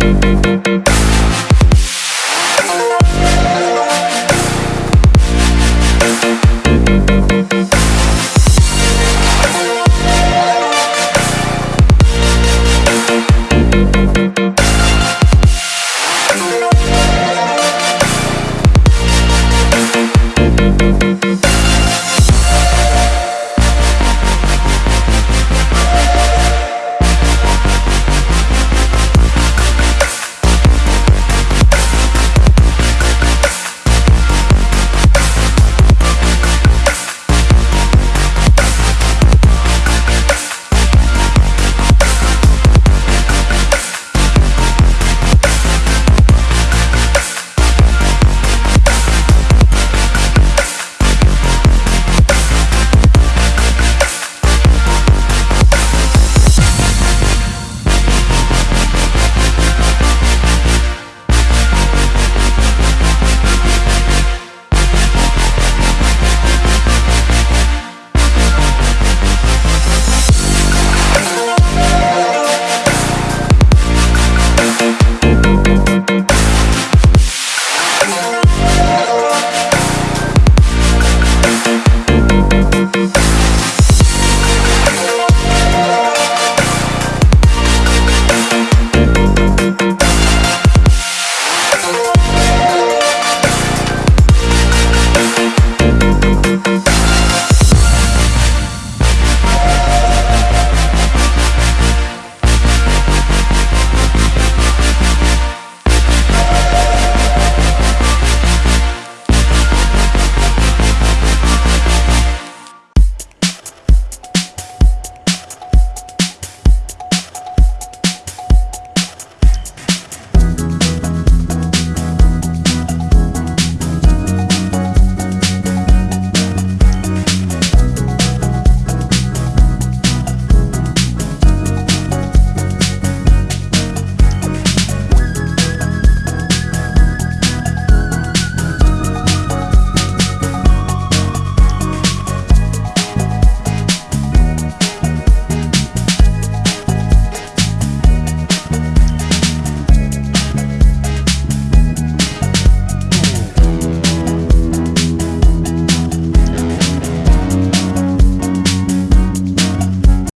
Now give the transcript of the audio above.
We'll